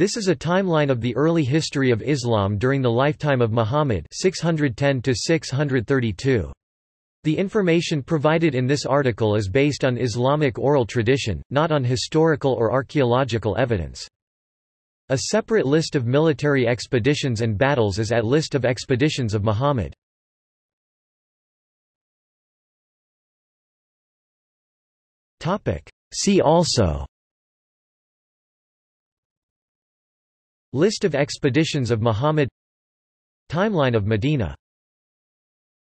This is a timeline of the early history of Islam during the lifetime of Muhammad 610 632. The information provided in this article is based on Islamic oral tradition, not on historical or archaeological evidence. A separate list of military expeditions and battles is at List of expeditions of Muhammad. See also List of expeditions of Muhammad. Timeline of Medina